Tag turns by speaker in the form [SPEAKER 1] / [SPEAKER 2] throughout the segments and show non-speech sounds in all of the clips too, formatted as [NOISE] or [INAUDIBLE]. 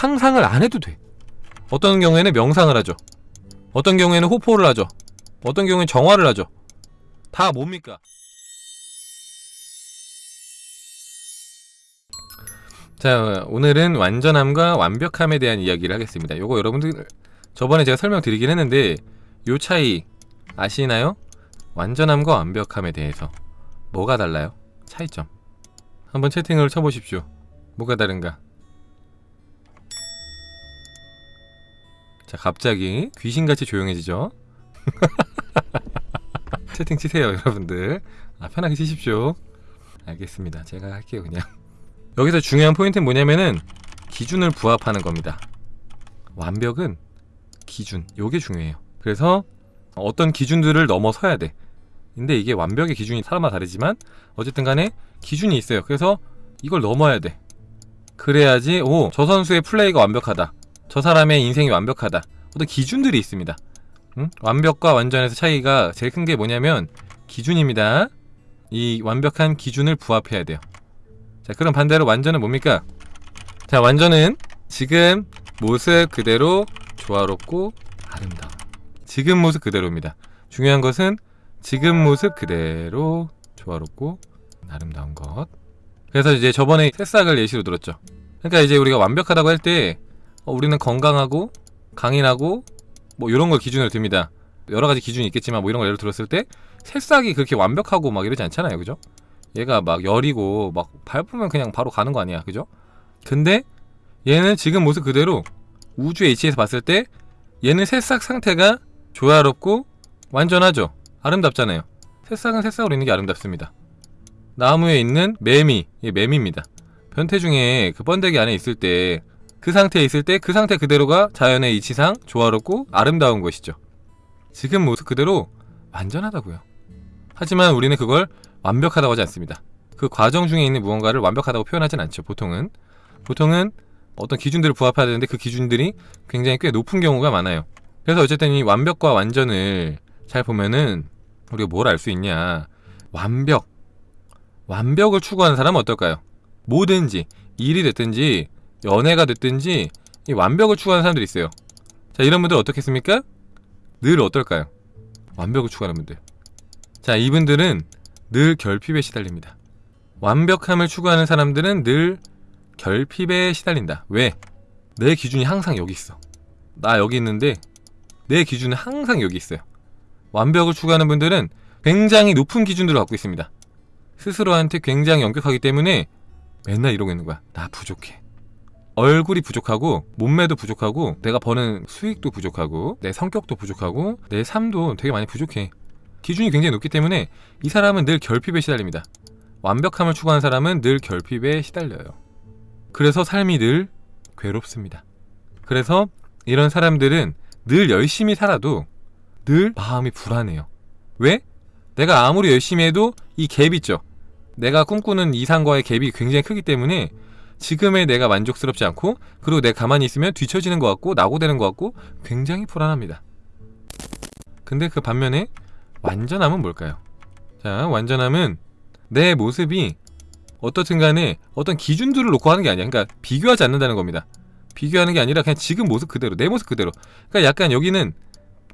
[SPEAKER 1] 상상을 안 해도 돼. 어떤 경우에는 명상을 하죠. 어떤 경우에는 호포를 하죠. 어떤 경우에는 정화를 하죠. 다 뭡니까? 자 오늘은 완전함과 완벽함에 대한 이야기를 하겠습니다. 요거 여러분들 저번에 제가 설명드리긴 했는데 요 차이 아시나요? 완전함과 완벽함에 대해서. 뭐가 달라요? 차이점. 한번 채팅을 쳐보십시오. 뭐가 다른가 자 갑자기 귀신같이 조용해지죠? [LAUGHS] 채팅 치세요 여러분들. 아, 편하게 치십시오. 알겠습니다. 제가 할게요 그냥. 여기서 중요한 포인트는 뭐냐면은 기준을 부합하는 겁니다. 완벽은 기준. 요게 중요해요. 그래서 어떤 기준들을 넘어서야 돼. 근데 이게 완벽의 기준이 사람마다 다르지만 어쨌든 간에 기준이 있어요. 그래서 이걸 넘어야 돼. 그래야지 오 저 선수의 플레이가 완벽하다 저 사람의 인생이 완벽하다. 어떤 기준들이 있습니다. 응? 완벽과 완전에서 차이가 제일 큰 게 뭐냐면 기준입니다. 이 완벽한 기준을 부합해야 돼요. 자 그럼 반대로 완전은 뭡니까? 자 완전은 지금 모습 그대로 조화롭고 아름다워. 지금 모습 그대로입니다. 중요한 것은 지금 모습 그대로 조화롭고 아름다운 것. 그래서 이제 저번에 새싹을 예시로 들었죠. 그러니까 이제 우리가 완벽하다고 할 때 어, 우리는 건강하고 강인하고 뭐 이런 걸 기준으로 듭니다. 여러 가지 기준이 있겠지만 뭐 이런 걸 예를 들었을 때 새싹이 그렇게 완벽하고 막 이러지 않잖아요. 그죠? 얘가 막 열이고 막 밟으면 그냥 바로 가는 거 아니야. 그죠? 근데 얘는 지금 모습 그대로 우주의 이치에서 봤을 때 얘는 새싹 상태가 조화롭고 완전하죠. 아름답잖아요. 새싹은 새싹으로 있는 게 아름답습니다. 나무에 있는 매미 얘 매미입니다. 변태 중에 그 번데기 안에 있을 때 그 상태에 있을 때 그 상태 그대로가 자연의 이치상 조화롭고 아름다운 것이죠. 지금 모습 그대로 완전하다고요. 하지만 우리는 그걸 완벽하다고 하지 않습니다. 그 과정 중에 있는 무언가를 완벽하다고 표현하진 않죠 보통은. 보통은 어떤 기준들을 부합해야 되는데 그 기준들이 굉장히 꽤 높은 경우가 많아요. 그래서 어쨌든 이 완벽과 완전을 잘 보면은 우리가 뭘 알 수 있냐. 완벽. 완벽을 추구하는 사람은 어떨까요? 뭐든지 일이 됐든지 연애가 됐든지 이 완벽을 추구하는 사람들이 있어요. 자 이런 분들 어떻겠습니까? 늘 어떨까요? 완벽을 추구하는 분들. 자 이분들은 늘 결핍에 시달립니다. 완벽함을 추구하는 사람들은 늘 결핍에 시달린다. 왜? 내 기준이 항상 여기 있어. 나 여기 있는데 내 기준은 항상 여기 있어요. 완벽을 추구하는 분들은 굉장히 높은 기준들을 갖고 있습니다. 스스로한테 굉장히 엄격하기 때문에 맨날 이러고 있는 거야. 나 부족해 얼굴이 부족하고 몸매도 부족하고 내가 버는 수익도 부족하고 내 성격도 부족하고 내 삶도 되게 많이 부족해. 기준이 굉장히 높기 때문에 이 사람은 늘 결핍에 시달립니다. 완벽함을 추구하는 사람은 늘 결핍에 시달려요. 그래서 삶이 늘 괴롭습니다. 그래서 이런 사람들은 늘 열심히 살아도 늘 마음이 불안해요. 왜? 내가 아무리 열심히 해도 이 갭 있죠. 내가 꿈꾸는 이상과의 갭이 굉장히 크기 때문에 지금의 내가 만족스럽지 않고 그리고 내가 가만히 있으면 뒤처지는 것 같고 낙오되는 것 같고 굉장히 불안합니다. 근데 그 반면에 완전함은 뭘까요? 자 완전함은 내 모습이 어떻든 간에 어떤 기준들을 놓고 하는 게 아니야. 그러니까 비교하지 않는다는 겁니다. 비교하는 게 아니라 그냥 지금 모습 그대로 내 모습 그대로. 그러니까 약간 여기는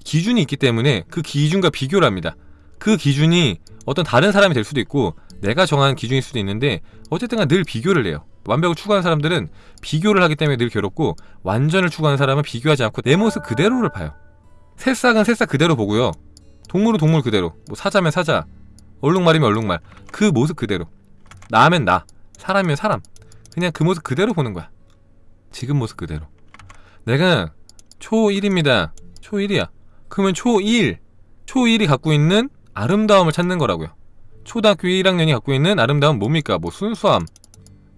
[SPEAKER 1] 기준이 있기 때문에 그 기준과 비교를 합니다. 그 기준이 어떤 다른 사람이 될 수도 있고 내가 정한 기준일 수도 있는데 어쨌든 간 늘 비교를 해요 완벽을 추구하는 사람들은 비교를 하기 때문에 늘 괴롭고 완전을 추구하는 사람은 비교하지 않고 내 모습 그대로를 봐요. 새싹은 새싹 그대로 보고요. 동물은 동물 그대로. 뭐 사자면 사자. 얼룩말이면 얼룩말. 그 모습 그대로. 나면 나. 사람이면 사람. 그냥 그 모습 그대로 보는 거야. 지금 모습 그대로. 내가 초1입니다. 초1이야. 그러면 초1 초1이 갖고 있는 아름다움을 찾는 거라고요. 초등학교 1학년이 갖고 있는 아름다움 뭡니까? 뭐 순수함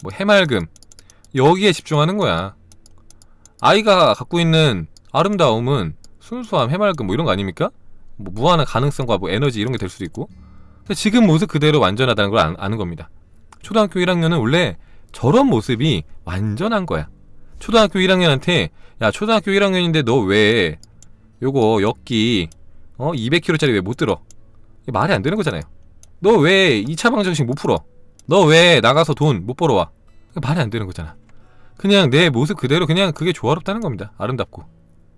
[SPEAKER 1] 뭐 해맑음. 여기에 집중하는 거야. 아이가 갖고 있는 아름다움은 순수함, 해맑음 뭐 이런 거 아닙니까? 뭐 무한한 가능성과 뭐 에너지 이런 게 될 수도 있고. 지금 모습 그대로 완전하다는 걸 아는 겁니다. 초등학교 1학년은 원래 저런 모습이 완전한 거야. 초등학교 1학년한테 야 초등학교 1학년인데 너 왜 요거 역기 어? 200kg짜리 왜 못 들어? 말이 안 되는 거잖아요 너 왜 2차 방정식 못 풀어 너 왜 나가서 돈 못 벌어와 말이 안 되는 거잖아 그냥 내 모습 그대로 그냥 그게 조화롭다는 겁니다. 아름답고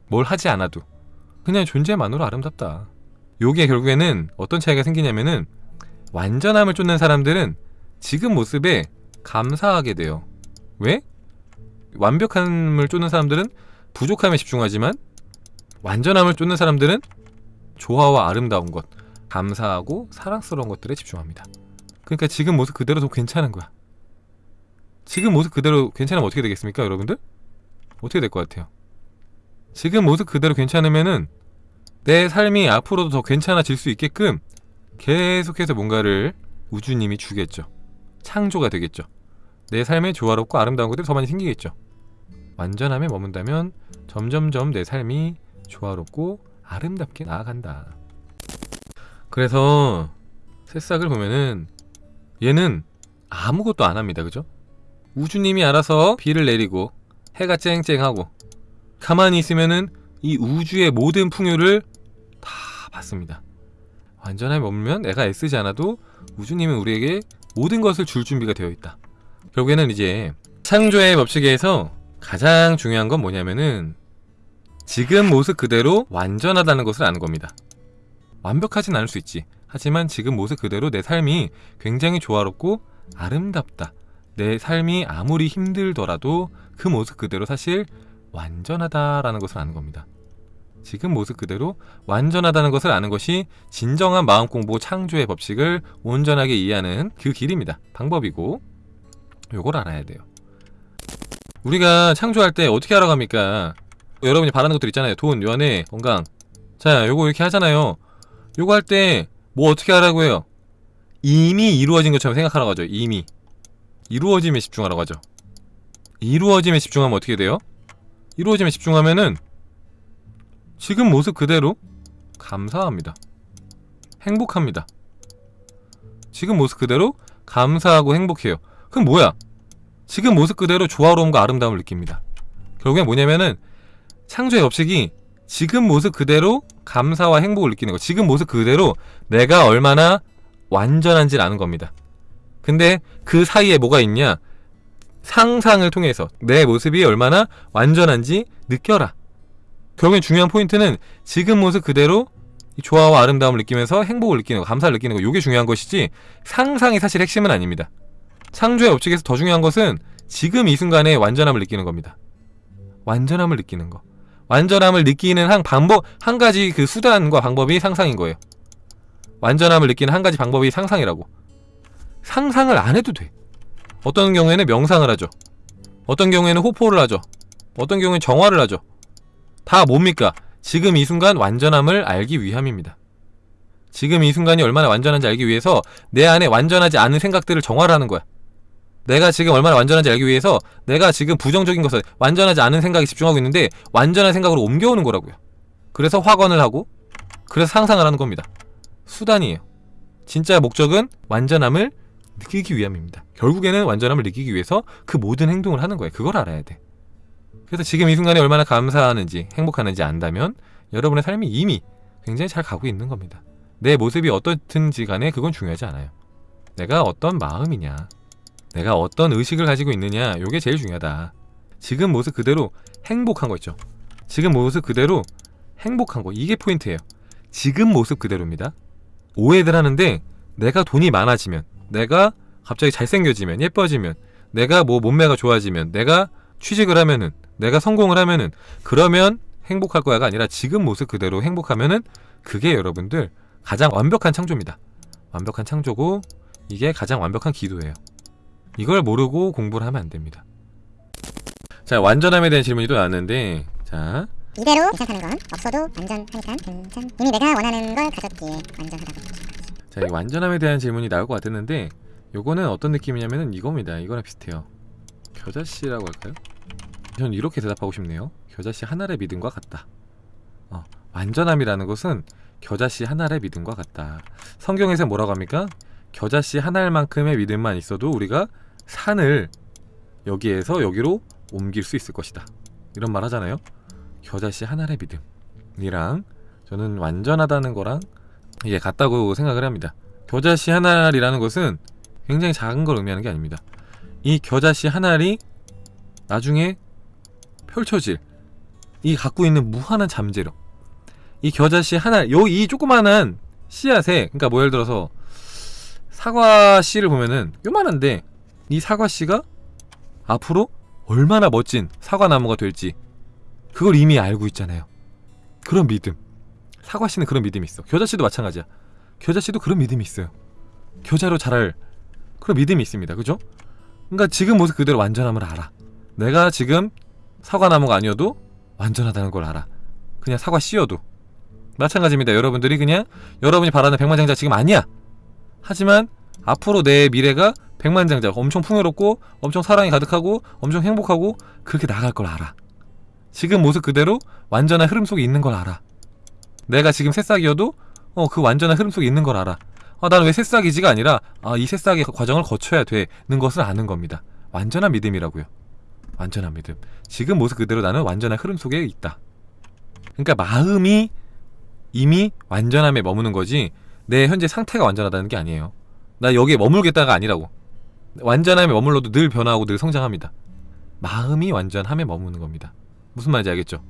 [SPEAKER 1] 뭘 하지 않아도 그냥 존재만으로 아름답다. 요게 결국에는 어떤 차이가 생기냐면은 완전함을 쫓는 사람들은 지금 모습에 감사하게 돼요. 왜? 완벽함을 쫓는 사람들은 부족함에 집중하지만 완전함을 쫓는 사람들은 조화와 아름다운 것, 감사하고 사랑스러운 것들에 집중합니다. 그러니까 지금 모습 그대로 더 괜찮은 거야. 지금 모습 그대로 괜찮으면 어떻게 되겠습니까, 여러분들? 어떻게 될 것 같아요? 지금 모습 그대로 괜찮으면은 내 삶이 앞으로도 더 괜찮아질 수 있게끔 계속해서 뭔가를 우주님이 주겠죠. 창조가 되겠죠. 내 삶에 조화롭고 아름다운 것들이 더 많이 생기겠죠. 완전함에 머문다면 점점점 내 삶이 조화롭고 아름답게 나아간다. 그래서 새싹을 보면은 얘는 아무것도 안 합니다. 그죠? 우주님이 알아서 비를 내리고 해가 쨍쨍하고 가만히 있으면은 이 우주의 모든 풍요를 다 받습니다. 완전함에 머물면 내가 애쓰지 않아도 우주님은 우리에게 모든 것을 줄 준비가 되어 있다. 결국에는 이제 창조의 법칙에서 가장 중요한 건 뭐냐면은 지금 모습 그대로 완전하다는 것을 아는 겁니다. 완벽하진 않을 수 있지. 하지만 지금 모습 그대로 내 삶이 굉장히 조화롭고 아름답다. 내 삶이 아무리 힘들더라도 그 모습 그대로 사실 완전하다라는 것을 아는 겁니다. 지금 모습 그대로 완전하다는 것을 아는 것이 진정한 마음 공부 창조의 법칙을 온전하게 이해하는 그 길입니다. 방법이고 요걸 알아야 돼요. 우리가 창조할 때 어떻게 합니까? 여러분이 바라는 것들 있잖아요. 돈, 연애, 건강. 자, 요거 이렇게 하잖아요. 요거 할 때 뭐 어떻게 하라고 해요? 이미 이루어진 것처럼 생각하라고 하죠. 이미. 이루어짐에 집중하라고 하죠. 이루어짐에 집중하면 어떻게 돼요? 이루어짐에 집중하면은 지금 모습 그대로 감사합니다. 행복합니다. 지금 모습 그대로 감사하고 행복해요. 그럼 뭐야? 지금 모습 그대로 조화로움과 아름다움을 느낍니다. 결국엔 뭐냐면은 창조의 법칙이 지금 모습 그대로 감사와 행복을 느끼는 거. 지금 모습 그대로 내가 얼마나 완전한지를 아는 겁니다. 근데 그 사이에 뭐가 있냐? 상상을 통해서 내 모습이 얼마나 완전한지 느껴라. 결국엔 중요한 포인트는 지금 모습 그대로 이 조화와 아름다움을 느끼면서 행복을 느끼는 거, 감사를 느끼는 거, 이게 중요한 것이지 상상이 사실 핵심은 아닙니다. 창조의 법칙에서 더 중요한 것은 지금 이 순간에 완전함을 느끼는 겁니다. 완전함을 느끼는 거. 완전함을 느끼는 한 방법, 한 가지 그 수단과 방법이 상상인 거예요. 완전함을 느끼는 한 가지 방법이 상상이라고. 상상을 안 해도 돼. 어떤 경우에는 명상을 하죠. 어떤 경우에는 호포를 하죠. 어떤 경우에는 정화를 하죠. 다 뭡니까? 지금 이 순간 완전함을 알기 위함입니다. 지금 이 순간이 얼마나 완전한지 알기 위해서 내 안에 완전하지 않은 생각들을 정화를 하는 거야. 내가 지금 얼마나 완전한지 알기 위해서 내가 지금 부정적인 것을 완전하지 않은 생각에 집중하고 있는데 완전한 생각으로 옮겨오는 거라고요. 그래서 확언을 하고 그래서 상상을 하는 겁니다. 수단이에요. 진짜 목적은 완전함을 느끼기 위함입니다. 결국에는 완전함을 느끼기 위해서 그 모든 행동을 하는 거예요. 그걸 알아야 돼. 그래서 지금 이 순간에 얼마나 감사하는지 행복하는지 안다면 여러분의 삶이 이미 굉장히 잘 가고 있는 겁니다. 내 모습이 어떻든지 간에 그건 중요하지 않아요. 내가 어떤 마음이냐, 내가 어떤 의식을 가지고 있느냐, 이게 제일 중요하다. 지금 모습 그대로 행복한 거 있죠. 지금 모습 그대로 행복한 거 이게 포인트예요. 지금 모습 그대로입니다. 오해들 하는데 내가 돈이 많아지면, 내가 갑자기 잘생겨지면, 예뻐지면, 내가 뭐 몸매가 좋아지면, 내가 취직을 하면은, 내가 성공을 하면은, 그러면 행복할 거야가 아니라 지금 모습 그대로 행복하면은 그게 여러분들 가장 완벽한 창조입니다. 완벽한 창조고 이게 가장 완벽한 기도예요. 이걸 모르고 공부를 하면 안 됩니다. 자, 완전함에 대한 질문이 또 나왔는데, 자,
[SPEAKER 2] 이대로 괜찮다는 건 없어도 완전하니까 괜찮. 이미 내가 원하는 걸 가졌기에 완전하다고.
[SPEAKER 1] 자, 이 완전함에 대한 질문이 나올 것 같았는데, 요거는 어떤 느낌이냐면은 이겁니다. 이거랑 비슷해요. 겨자씨라고 할까요? 저는 이렇게 대답하고 싶네요. 겨자씨 하나의 믿음과 같다. 어, 완전함이라는 것은 겨자씨 하나의 믿음과 같다. 성경에서 뭐라고 합니까? 겨자씨 하나만큼의 믿음만 있어도 우리가 산을 여기에서 여기로 옮길 수 있을 것이다. 이런 말 하잖아요. 겨자씨 하나의 믿음이랑 저는 완전하다는 거랑 이게 같다고 생각을 합니다. 겨자씨 하나리라는 것은 굉장히 작은 걸 의미하는 게 아닙니다. 이 겨자씨 하나리 나중에 펼쳐질 이 갖고 있는 무한한 잠재력 이 겨자씨 하나 요이 조그만한 씨앗에 그러니까 뭐 예를 들어서 사과 씨를 보면은 요만한데 이 사과 씨가 앞으로 얼마나 멋진 사과 나무가 될지 그걸 이미 알고 있잖아요. 그런 믿음. 사과 씨는 그런 믿음이 있어. 겨자 씨도 마찬가지야. 겨자 씨도 그런 믿음이 있어요. 겨자로 자랄 그런 믿음이 있습니다. 그죠? 그러니까 지금 모습 그대로 완전함을 알아. 내가 지금 사과나무가 아니어도 완전하다는 걸 알아. 그냥 사과 씨여도. 마찬가지입니다. 여러분들이 그냥 여러분이 바라는 백만장자 지금 아니야. 하지만 앞으로 내 미래가 백만장자 엄청 풍요롭고 엄청 사랑이 가득하고 엄청 행복하고 그렇게 나갈 걸 알아. 지금 모습 그대로 완전한 흐름 속에 있는 걸 알아. 내가 지금 새싹이어도 어 그 완전한 흐름 속에 있는 걸 알아. 아, 나는 왜 새싹이지가 아니라 아, 이 새싹의 과정을 거쳐야 되는 것을 아는 겁니다. 완전한 믿음이라고요. 완전한 믿음. 지금 모습 그대로 나는 완전한 흐름 속에 있다. 그러니까 마음이 이미 완전함에 머무는 거지 내 현재 상태가 완전하다는 게 아니에요. 나 여기에 머물겠다가 아니라고. 완전함에 머물러도 늘 변화하고 늘 성장합니다. 마음이 완전함에 머무는 겁니다. 무슨 말인지 알겠죠?